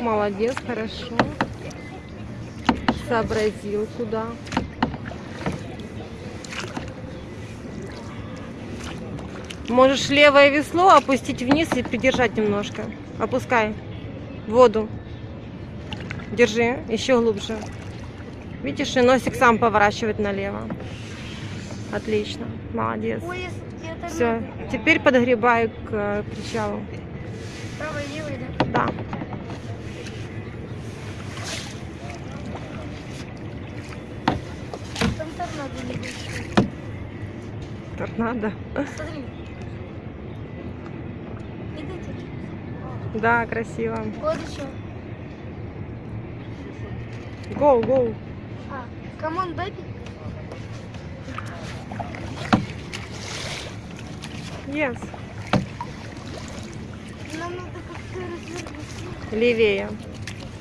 молодец, хорошо. Сообразил, куда. Можешь левое весло опустить вниз и придержать немножко. Опускай в воду. Держи, еще глубже. Видишь, и носик сам поворачивает налево. Отлично, молодец. Все, теперь подгребаю к э, причалу. правой левой, да? Да. Торнадо небольшой. Торнадо. Смотри. Видите? Да, красиво. Вот еще. Go, go. А, come on, baby. Yes. Нам надо как-то развернуться. Левее.